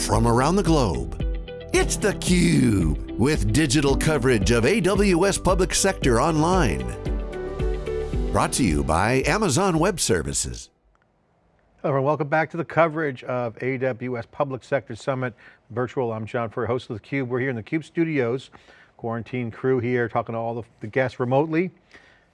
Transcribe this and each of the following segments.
from around the globe. It's theCUBE, with digital coverage of AWS Public Sector Online. Brought to you by Amazon Web Services. Hello everyone, welcome back to the coverage of AWS Public Sector Summit Virtual. I'm John Furrier, host of theCUBE. We're here in the CUBE studios, quarantine crew here, talking to all the, the guests remotely,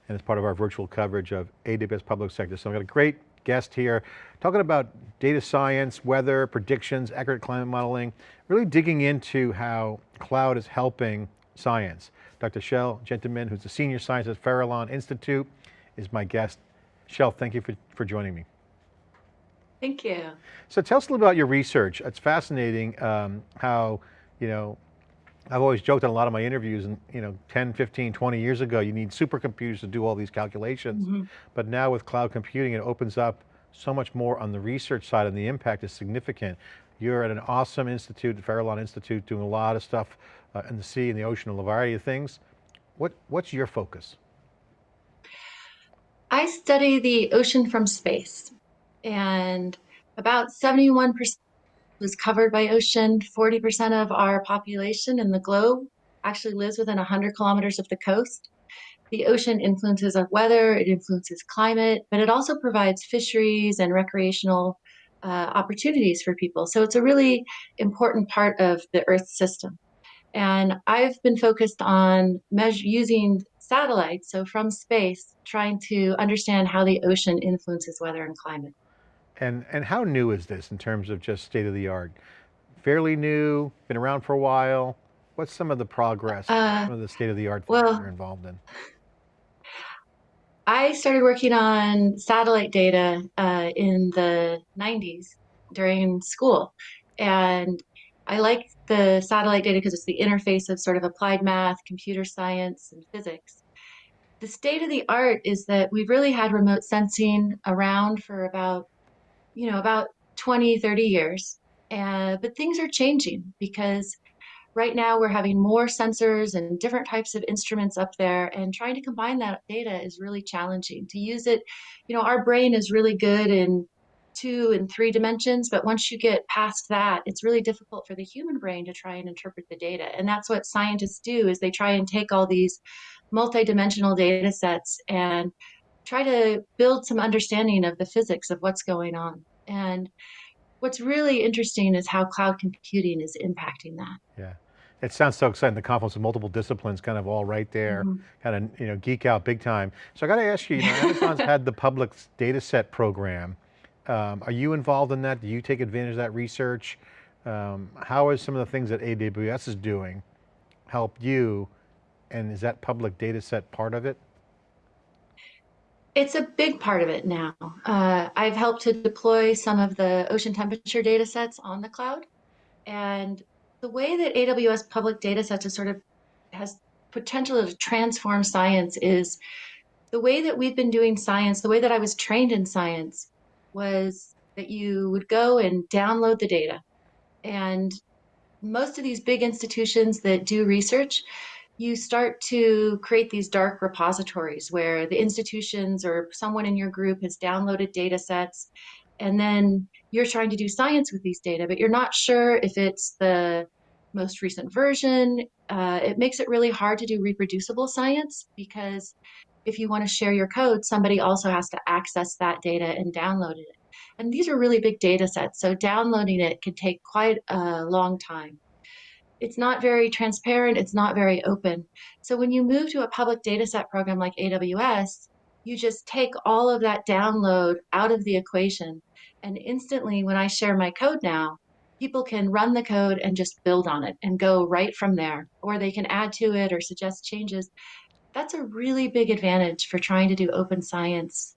and it's part of our virtual coverage of AWS Public Sector. So I've got a great guest here, talking about data science, weather, predictions, accurate climate modeling, really digging into how cloud is helping science. Dr. Chelle Gentemann, who's a senior scientist at Farallon Institute, is my guest. Chelle, thank you for, for joining me. Thank you. So tell us a little about your research. It's fascinating um, how, you know, I've always joked in a lot of my interviews and, you know, 10, 15, 20 years ago, you need supercomputers to do all these calculations. Mm -hmm. But now with cloud computing, it opens up so much more on the research side and the impact is significant. You're at an awesome institute, the Farallon Institute, doing a lot of stuff uh, in the sea and the ocean, a variety of things. What, what's your focus? I study the ocean from space and about 71% was covered by ocean. 40% of our population in the globe actually lives within 100 kilometers of the coast. The ocean influences our weather, it influences climate, but it also provides fisheries and recreational uh, opportunities for people. So it's a really important part of the Earth system. And I've been focused on using satellites, so from space, trying to understand how the ocean influences weather and climate. And, and how new is this in terms of just state of the art? Fairly new, been around for a while. What's some of the progress, uh, some of the state of the art well, you're involved in? I started working on satellite data uh, in the 90s during school. And I like the satellite data because it's the interface of sort of applied math, computer science, and physics. The state of the art is that we've really had remote sensing around for about you know, about 20, 30 years. Uh, but things are changing because right now we're having more sensors and different types of instruments up there and trying to combine that data is really challenging. To use it, you know, our brain is really good in two and three dimensions, but once you get past that, it's really difficult for the human brain to try and interpret the data. And that's what scientists do is they try and take all these multidimensional data sets and try to build some understanding of the physics of what's going on. And what's really interesting is how cloud computing is impacting that. Yeah. It sounds so exciting, the confluence of multiple disciplines kind of all right there, mm -hmm. kind of you know geek out big time. So I got to ask you, you know, Amazon's had the public data set program. Um, are you involved in that? Do you take advantage of that research? Um, how is some of the things that AWS is doing help you? And is that public data set part of it? It's a big part of it now. Uh, I've helped to deploy some of the ocean temperature data sets on the cloud. And the way that AWS public data sets is sort of has potential to transform science is the way that we've been doing science, the way that I was trained in science was that you would go and download the data. And most of these big institutions that do research, you start to create these dark repositories where the institutions or someone in your group has downloaded data sets and then you're trying to do science with these data, but you're not sure if it's the most recent version. Uh, it makes it really hard to do reproducible science because if you want to share your code, somebody also has to access that data and download it. And these are really big data sets, so downloading it can take quite a long time it's not very transparent, it's not very open. So when you move to a public data set program like AWS, you just take all of that download out of the equation. And instantly, when I share my code now, people can run the code and just build on it and go right from there. Or they can add to it or suggest changes. That's a really big advantage for trying to do open science.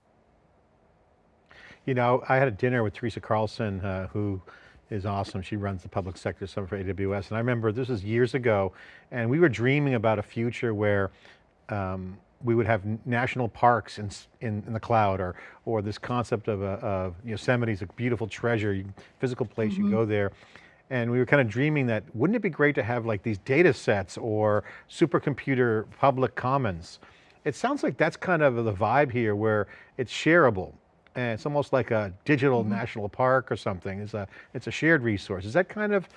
You know, I had a dinner with Teresa Carlson, uh, who is awesome. She runs the public sector summit for AWS. And I remember this was years ago, and we were dreaming about a future where um, we would have national parks in, in, in, the cloud or, or this concept of, a, of Yosemite is a beautiful treasure, you, physical place, mm -hmm. you go mm-hmm. there. And we were kind of dreaming that, wouldn't it be great to have like these data sets or supercomputer public commons? It sounds like that's kind of the vibe here where it's shareable and it's almost like a digital Mm -hmm. national park or something. It's a, it's a shared resource. Is that kind of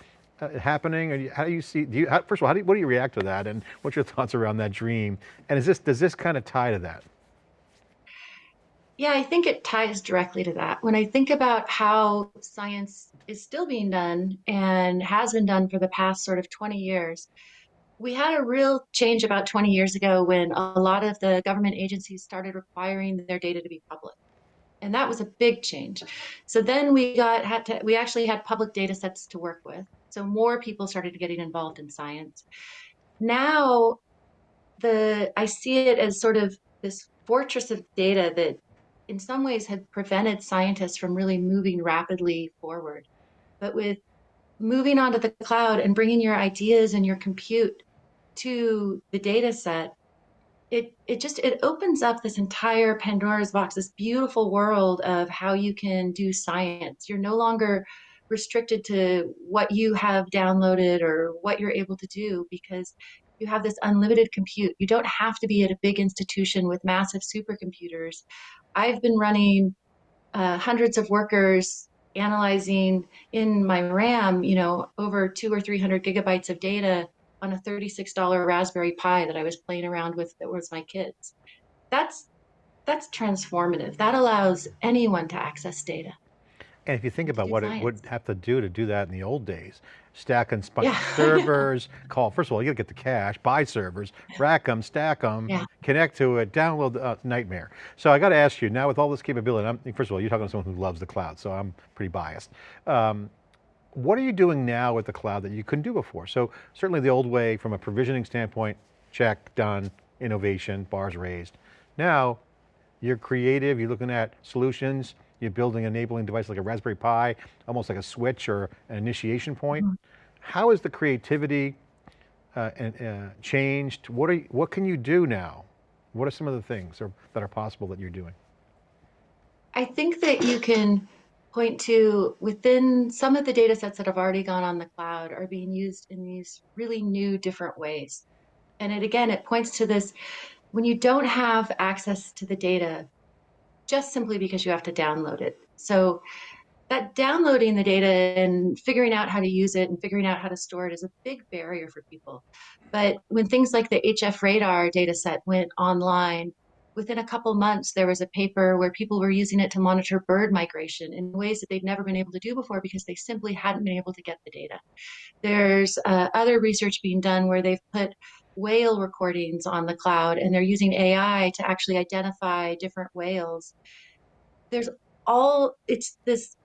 uh, happening? Or how do you see, do you, how, first of all, how do you, what do you react to that? And what's your thoughts around that dream? And is this, does this kind of tie to that? Yeah, I think it ties directly to that. When I think about how science is still being done and has been done for the past sort of 20 years, we had a real change about 20 years ago when a lot of the government agencies started requiring their data to be public. And that was a big change. So then we got had to, we actually had public data sets to work with. So more people started getting involved in science. Now the I see it as sort of this fortress of data that in some ways had prevented scientists from really moving rapidly forward. But with moving onto the cloud and bringing your ideas and your compute to the data set, it, it just, it opens up this entire Pandora's box, this beautiful world of how you can do science. You're no longer restricted to what you have downloaded or what you're able to do because you have this unlimited compute. You don't have to be at a big institution with massive supercomputers. I've been running uh, hundreds of workers analyzing in my RAM, you know, over two or 300 gigabytes of data on a $36 Raspberry Pi that I was playing around with that was my kids. That's, that's transformative. That allows anyone to access data. And if you think about what science. it would have to do to do that in the old days, stack and yeah. servers, call, first of all, you gotta get the cache, buy servers, rack them, stack them, yeah. connect to it, download, uh, nightmare. So I got to ask you, now with all this capability, I'm, first of all, you're talking to someone who loves the cloud, so I'm pretty biased. Um, what are you doing now with the cloud that you couldn't do before? So certainly the old way from a provisioning standpoint, check, done, innovation, bars raised. Now, you're creative, you're looking at solutions, you're building an enabling device like a Raspberry Pi, almost like a switch or an initiation point. Mm -hmm. How has the creativity uh, uh, changed? What, are you, what can you do now? What are some of the things are, that are possible that you're doing? I think that you can point to within some of the data sets that have already gone on the cloud are being used in these really new different ways. And it again, it points to this, when you don't have access to the data, just simply because you have to download it. So that downloading the data and figuring out how to use it and figuring out how to store it is a big barrier for people. But when things like the HF radar data set went online, within a couple months, there was a paper where people were using it to monitor bird migration in ways that they'd never been able to do before because they simply hadn't been able to get the data. There's uh, other research being done where they've put whale recordings on the cloud and they're using AI to actually identify different whales. There's all, it's this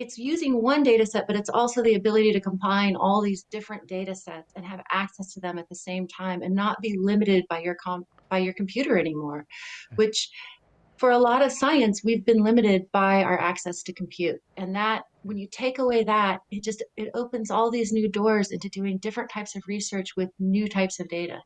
it's using one data set, but it's also the ability to combine all these different data sets and have access to them at the same time and not be limited by your by your computer anymore, which for a lot of science, we've been limited by our access to compute. And that, when you take away that, it just, it opens all these new doors into doing different types of research with new types of data.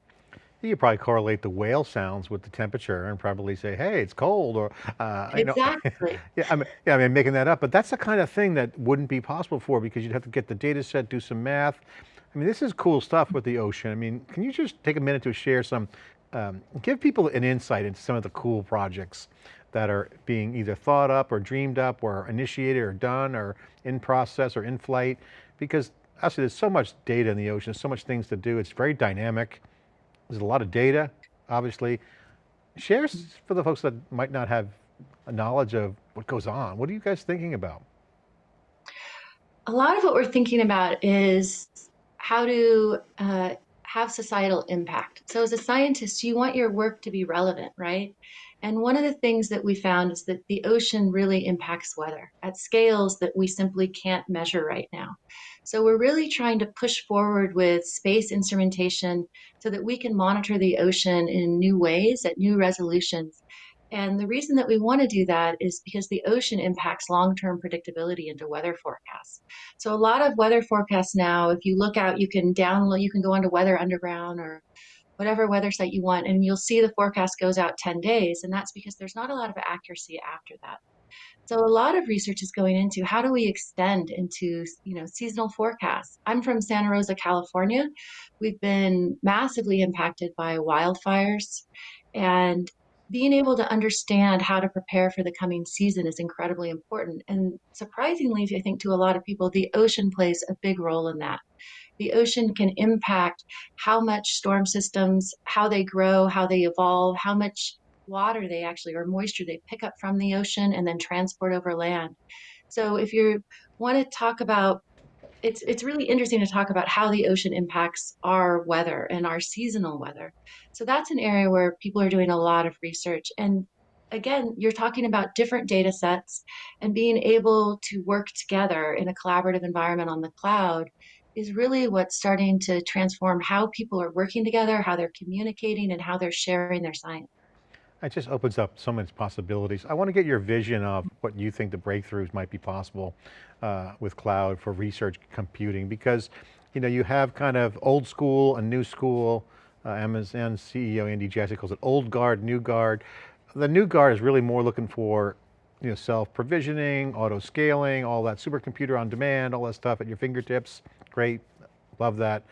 You probably correlate the whale sounds with the temperature and probably say, hey, it's cold or, uh, exactly. Know, yeah, I mean, yeah, I mean, making that up, but that's the kind of thing that wouldn't be possible for because you'd have to get the data set, do some math. I mean, this is cool stuff with the ocean. I mean, can you just take a minute to share some, um, give people an insight into some of the cool projects that are being either thought up or dreamed up or initiated or done or in process or in flight? Because actually there's so much data in the ocean, so much things to do. It's very dynamic. There's a lot of data, obviously. Share for the folks that might not have a knowledge of what goes on. What are you guys thinking about? A lot of what we're thinking about is how to uh, have societal impact. So as a scientist, you want your work to be relevant, right? And one of the things that we found is that the ocean really impacts weather at scales that we simply can't measure right now. So we're really trying to push forward with space instrumentation so that we can monitor the ocean in new ways at new resolutions. And the reason that we want to do that is because the ocean impacts long-term predictability into weather forecasts. So a lot of weather forecasts now, if you look out, you can download, you can go onto Weather Underground or whatever weather site you want, and you'll see the forecast goes out 10 days. And that's because there's not a lot of accuracy after that. So a lot of research is going into how do we extend into you know seasonal forecasts. I'm from Santa Rosa, California. We've been massively impacted by wildfires and being able to understand how to prepare for the coming season is incredibly important. And surprisingly, I think to a lot of people, the ocean plays a big role in that. The ocean can impact how much storm systems, how they grow, how they evolve, how much water they actually, or moisture they pick up from the ocean and then transport over land. So if you want to talk about it's it's really interesting to talk about how the ocean impacts our weather and our seasonal weather. So that's an area where people are doing a lot of research. And again, you're talking about different data sets and being able to work together in a collaborative environment on the cloud is really what's starting to transform how people are working together, how they're communicating, and how they're sharing their science. It just opens up so many possibilities. I want to get your vision of what you think the breakthroughs might be possible uh, with cloud for research computing because you know, you have kind of old school and new school, uh, Amazon CEO Andy Jassy calls it old guard, new guard. The new guard is really more looking for you know, self-provisioning, auto-scaling, all that supercomputer on demand, all that stuff at your fingertips. Great, love that.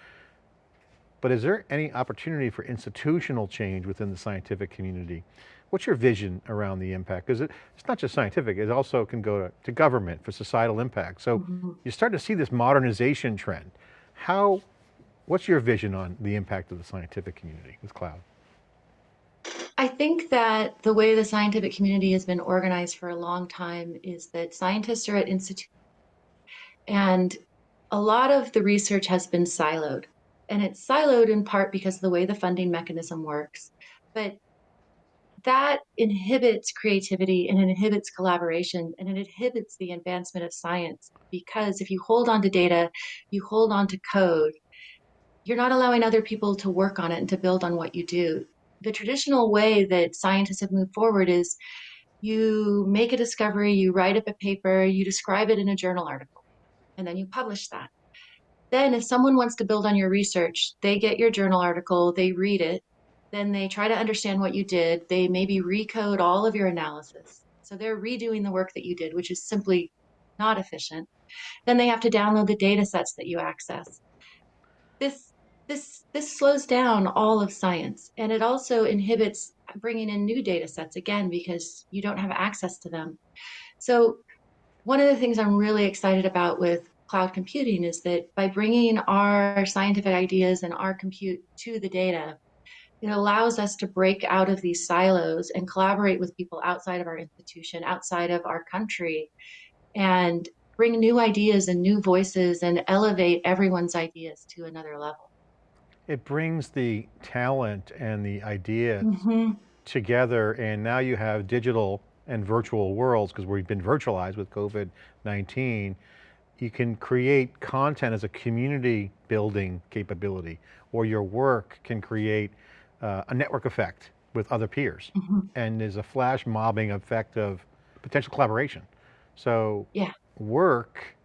But is there any opportunity for institutional change within the scientific community? What's your vision around the impact? Because it, it's not just scientific, it also can go to, to government for societal impact. So mm -hmm. you start to see this modernization trend. How, what's your vision on the impact of the scientific community with cloud? I think that the way the scientific community has been organized for a long time is that scientists are at institutes and a lot of the research has been siloed and it's siloed in part because of the way the funding mechanism works. But that inhibits creativity and it inhibits collaboration and it inhibits the advancement of science because if you hold on to data, you hold on to code, you're not allowing other people to work on it and to build on what you do. The traditional way that scientists have moved forward is you make a discovery, you write up a paper, you describe it in a journal article, and then you publish that. Then if someone wants to build on your research, they get your journal article, they read it, then they try to understand what you did. They maybe recode all of your analysis. So they're redoing the work that you did, which is simply not efficient. Then they have to download the data sets that you access. This, this, this slows down all of science and it also inhibits bringing in new data sets again because you don't have access to them. So one of the things I'm really excited about with cloud computing is that by bringing our scientific ideas and our compute to the data, it allows us to break out of these silos and collaborate with people outside of our institution, outside of our country, and bring new ideas and new voices and elevate everyone's ideas to another level. It brings the talent and the idea mm -hmm. together and now you have digital and virtual worlds because we've been virtualized with COVID-19 you can create content as a community building capability, or your work can create uh, a network effect with other peers. Mm -hmm. And there's a flash mobbing effect of potential collaboration. So yeah. work,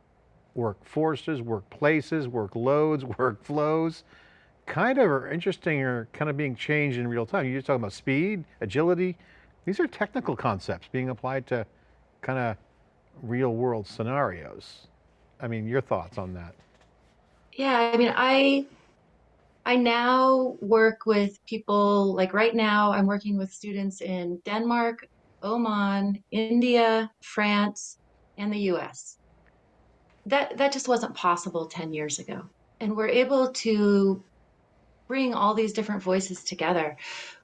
workforces, workplaces, workloads, workflows, kind of are interesting or kind of being changed in real time. You're just talking about speed, agility. These are technical concepts being applied to kind of real world scenarios. I mean, your thoughts on that? Yeah, I mean, I I now work with people like right now I'm working with students in Denmark, Oman, India, France, and the US. That that just wasn't possible 10 years ago. And we're able to bring all these different voices together,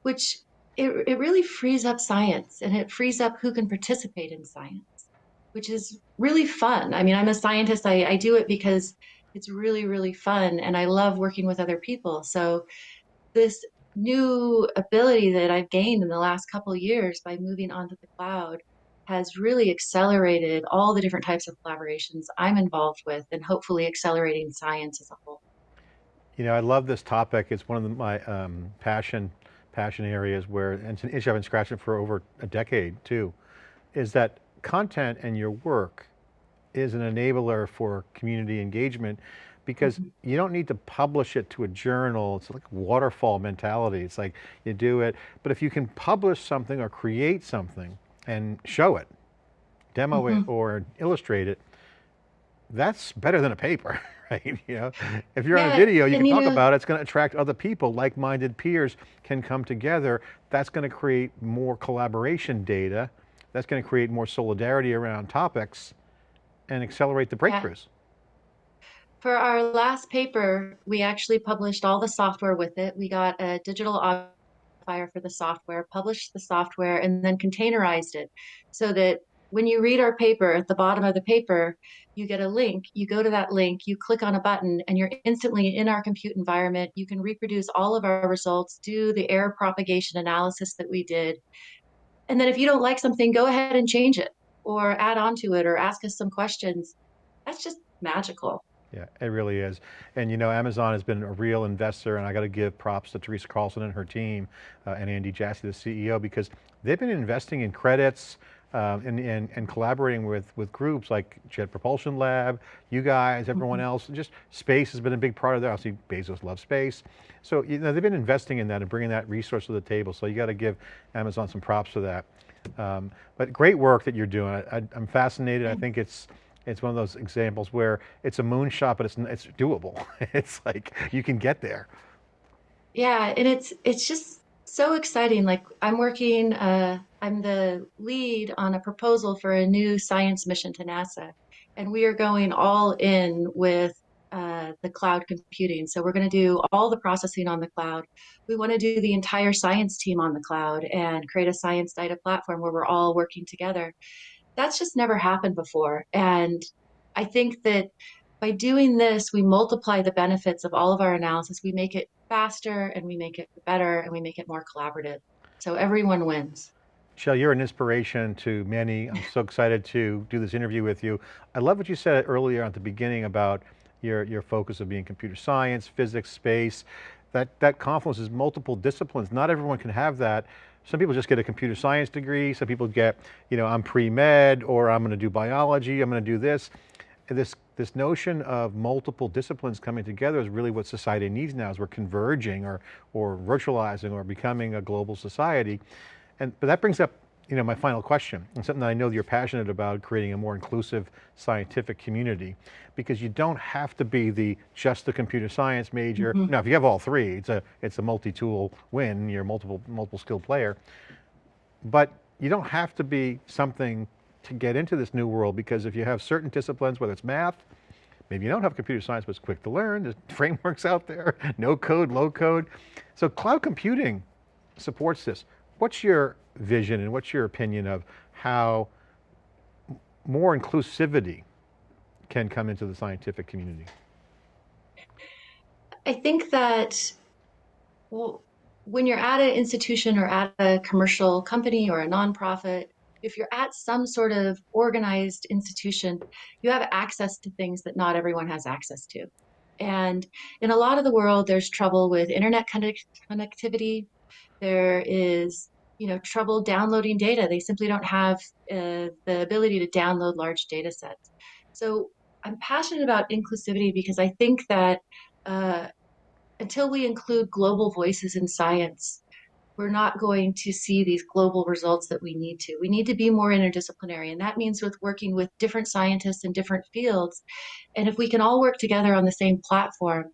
which it, it really frees up science and it frees up who can participate in science which is really fun. I mean, I'm a scientist. I, I do it because it's really, really fun and I love working with other people. So this new ability that I've gained in the last couple years by moving onto the cloud has really accelerated all the different types of collaborations I'm involved with and hopefully accelerating science as a whole. You know, I love this topic. It's one of the, my um, passion passion areas where, and it's an issue I've been scratching for over a decade too, is that content and your work is an enabler for community engagement because mm -hmm. you don't need to publish it to a journal. It's like waterfall mentality. It's like you do it, but if you can publish something or create something and show it, demo mm -hmm. it mm-hmm. or illustrate it, that's better than a paper, right? You know, if you're on a video, you can you talk know- about it, it's going to attract other people, like-minded peers can come together. That's going to create more collaboration data. That's going to create more solidarity around topics and accelerate the Yeah. breakthroughs. For our last paper, we actually published all the software with it. We got a digital file for the software, published the software, and then containerized it so that when you read our paper, at the bottom of the paper, you get a link. You go to that link, you click on a button, and you're instantly in our compute environment. You can reproduce all of our results, do the error propagation analysis that we did. And then if you don't like something, go ahead and change it or add on to it or ask us some questions. That's just magical. Yeah, it really is. And you know, Amazon has been a real investor and I got to give props to Teresa Carlson and her team uh, and Andy Jassy, the CEO, because they've been investing in credits um, and, and, and collaborating with, with groups like Jet Propulsion Lab, you guys, everyone else, just space has been a big part of that. Obviously Bezos loves space. So, you know, they've been investing in that and bringing that resource to the table. So you got to give Amazon some props for that. Um, but great work that you're doing. I, I, I'm fascinated. I think it's, it's one of those examples where it's a moonshot, but it's, it's doable. it's like, you can get there. Yeah, and it's it's just so exciting. Like I'm working, uh, I'm the lead on a proposal for a new science mission to NASA, and we are going all in with uh, the cloud computing. So we're going to do all the processing on the cloud. We want to do the entire science team on the cloud and create a science data platform where we're all working together. That's just never happened before, and I think that by doing this, we multiply the benefits of all of our analysis. We make it faster and we make it better and we make it more collaborative. So everyone wins. Chelle, you're an inspiration to many. I'm so excited to do this interview with you. I love what you said earlier at the beginning about your, your focus of being computer science, physics, space. That, that confluence is multiple disciplines. Not everyone can have that. Some people just get a computer science degree. Some people get, you know, I'm pre-med or I'm going to do biology, I'm going to do this. And this, this notion of multiple disciplines coming together is really what society needs now as we're converging or, or virtualizing or becoming a global society. And, but that brings up, you know, my final question, and something that I know that you're passionate about, creating a more inclusive scientific community, because you don't have to be the, just the computer science major. Mm-hmm. Now, if you have all three, it's a, it's a multi-tool win, you're a multiple, multiple skill player. But you don't have to be something to get into this new world because if you have certain disciplines, whether it's math, maybe you don't have computer science, but it's quick to learn, there's frameworks out there, no code, low code. So cloud computing supports this. What's your vision and what's your opinion of how more inclusivity can come into the scientific community? I think that well, when you're at an institution or at a commercial company or a nonprofit, if you're at some sort of organized institution, you have access to things that not everyone has access to. And in a lot of the world, there's trouble with internet connect connectivity. There is, you know, trouble downloading data. They simply don't have uh, the ability to download large data sets. So I'm passionate about inclusivity because I think that uh, until we include global voices in science, we're not going to see these global results that we need to. We need to be more interdisciplinary, and that means with working with different scientists in different fields. And if we can all work together on the same platform,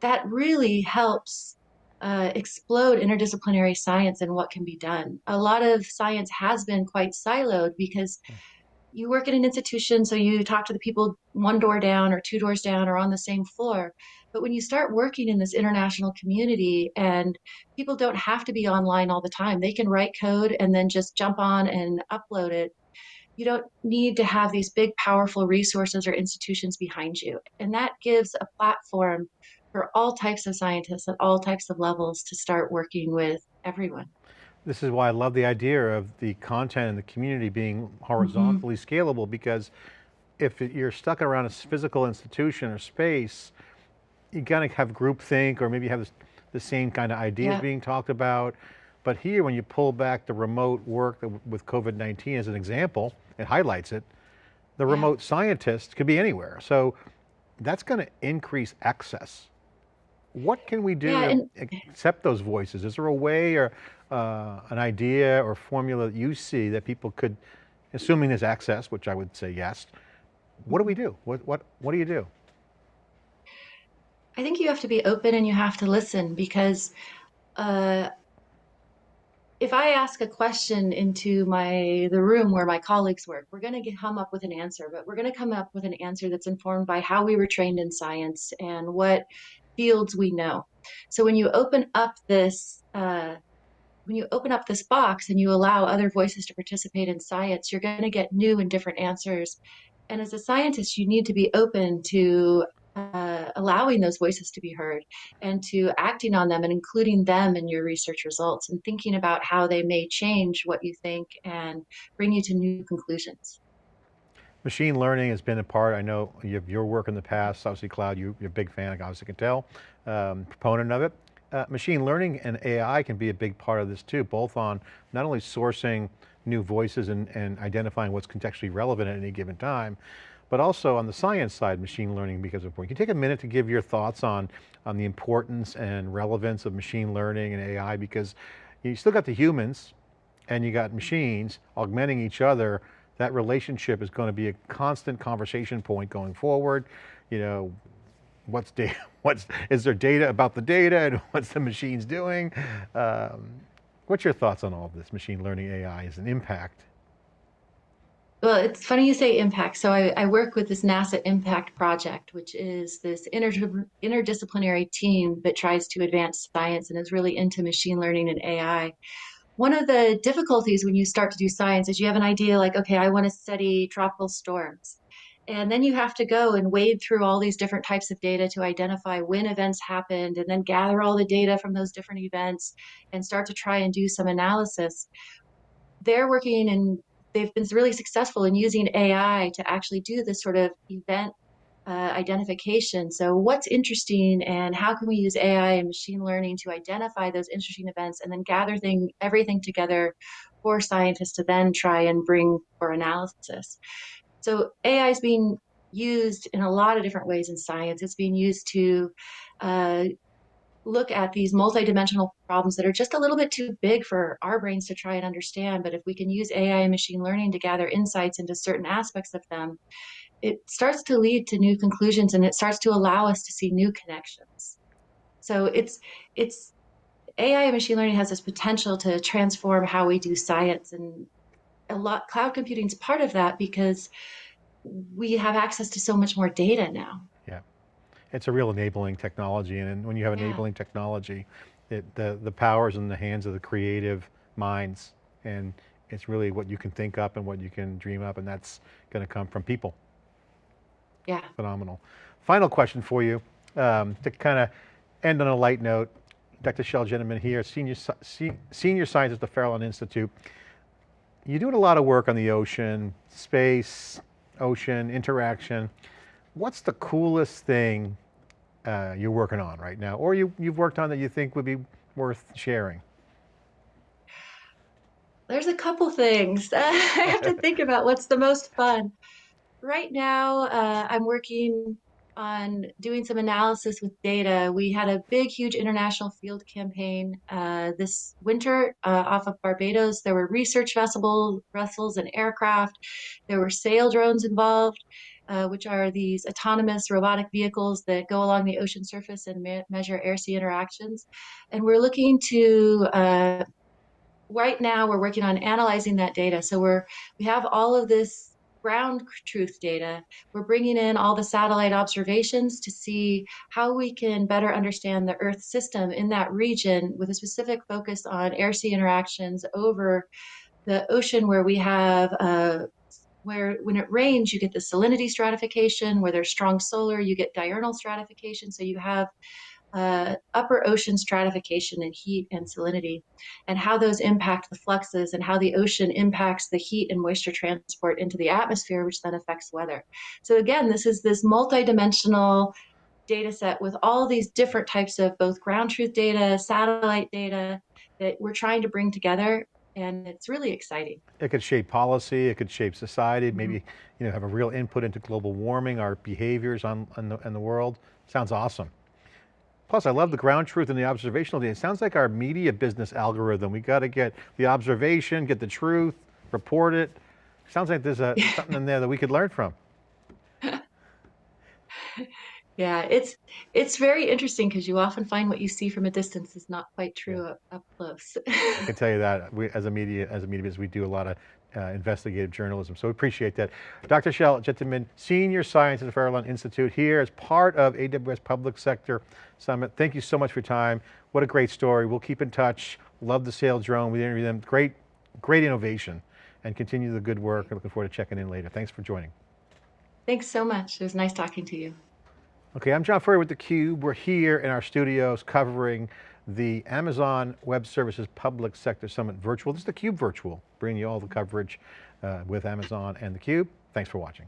that really helps uh, explode interdisciplinary science and what can be done. A lot of science has been quite siloed because you work at an institution, so you talk to the people one door down or two doors down or on the same floor. But when you start working in this international community and people don't have to be online all the time, they can write code and then just jump on and upload it. You don't need to have these big, powerful resources or institutions behind you. And that gives a platform for all types of scientists at all types of levels to start working with everyone. This is why I love the idea of the content and the community being mm-hmm. horizontally scalable because if you're stuck around a physical institution or space, you gotta have groupthink or maybe you have this, the same kind of ideas Yeah. being talked about. But here, when you pull back the remote work with COVID-19 as an example, it highlights it, the Yeah. remote scientist could be anywhere. So that's going to increase access. What can we do Yeah, to accept those voices? Is there a way or uh, an idea or formula that you see that people could, assuming there's access, which I would say yes, what do we do? What, what, what do you do? I think you have to be open and you have to listen because uh, if I ask a question into my the room where my colleagues work, we're going to come up with an answer, but we're going to come up with an answer that's informed by how we were trained in science and what fields we know. So when you open up this uh, when you open up this box and you allow other voices to participate in science, you're going to get new and different answers. And as a scientist, you need to be open to uh, allowing those voices to be heard and to acting on them and including them in your research results and thinking about how they may change what you think and bring you to new conclusions. Machine learning has been a part, I know you your work in the past, obviously Cloud, you, are a big fan, I obviously can tell, um, proponent of it. Uh, machine learning and AI can be a big part of this too, both on not only sourcing new voices and, and identifying what's contextually relevant at any given time, but also on the science side, machine learning becomes important. Can you take a minute to give your thoughts on, on the importance and relevance of machine learning and AI because you still got the humans and you got machines augmenting each other. That relationship is going to be a constant conversation point going forward. You know, what's data, what's, is there data about the data and what's the machines doing? Um, what's your thoughts on all of this machine learning AI as an impact? Well, it's funny you say impact. So I, I, work with this NASA Impact Project, which is this inter interdisciplinary team that tries to advance science and is really into machine learning and AI. One of the difficulties when you start to do science is you have an idea like, okay, I want to study tropical storms. And then you have to go and wade through all these different types of data to identify when events happened and then gather all the data from those different events and start to try and do some analysis. They're working and they've been really successful in using AI to actually do this sort of event uh, identification. So what's interesting and how can we use AI and machine learning to identify those interesting events and then gather thing, everything together for scientists to then try and bring for analysis. So AI is being used in a lot of different ways in science. It's being used to uh, look at these multidimensional problems that are just a little bit too big for our brains to try and understand. But if we can use AI and machine learning to gather insights into certain aspects of them, it starts to lead to new conclusions and it starts to allow us to see new connections. So it's it's AI and machine learning has this potential to transform how we do science and a lot cloud computing is part of that because we have access to so much more data now Yeah, it's a real enabling technology. And when you have enabling yeah. technology, it, the, the power is in the hands of the creative minds. And it's really what you can think up and what you can dream up. And that's going to come from people. Yeah. Phenomenal. Final question for you, um, to kind of end on a light note. Dr. Chelle Gentemann here, senior, senior scientist at the Farallon Institute. You're doing a lot of work on the ocean, space, ocean, interaction. What's the coolest thing uh, you're working on right now, or you, you've worked on that you think would be worth sharing? There's a couple things. I have to think about what's the most fun. Right now, uh, I'm working on doing some analysis with data. We had a big, huge international field campaign uh, this winter uh, off of Barbados. There were research vessel, vessels and aircraft. There were sail drones involved uh, which are these autonomous robotic vehicles that go along the ocean surface and me measure air-sea interactions. And we're looking to, uh, right now we're working on analyzing that data. So we're, we have all of this ground truth data. We're bringing in all the satellite observations to see how we can better understand the Earth system in that region with a specific focus on air-sea interactions over the ocean where we have uh, where when it rains, you get the salinity stratification. Where there's strong solar, you get diurnal stratification. So you have uh, upper ocean stratification and heat and salinity, and how those impact the fluxes and how the ocean impacts the heat and moisture transport into the atmosphere, which then affects weather. So again, this is this multidimensional data set with all these different types of both ground truth data, satellite data that we're trying to bring together and it's really exciting. It could shape policy, it could shape society, mm -hmm. maybe you know have a real input into global warming, our behaviors on, on the, in the world. Sounds awesome. Plus, I love the ground truth and the observational data. It sounds like our media business algorithm. We got to get the observation, get the truth, report it. Sounds like there's a, something in there that we could learn from. Yeah, it's it's very interesting because you often find what you see from a distance is not quite true Yeah. up, up close. I can tell you that we, as a media, as a media business, we do a lot of uh, investigative journalism, so we appreciate that. Dr. Chelle Gentemann, Senior Scientist at the Farallon Institute here as part of AWS Public Sector Summit. Thank you so much for your time. What a great story. We'll keep in touch. Love the Saildrone. We interview them. Great, great innovation and continue the good work. I'm looking forward to checking in later. Thanks for joining. Thanks so much. It was nice talking to you. Okay, I'm John Furrier with theCUBE. We're here in our studios covering the Amazon Web Services Public Sector Summit Virtual. This is theCUBE Virtual, bringing you all the coverage uh, with Amazon and theCUBE. Thanks for watching.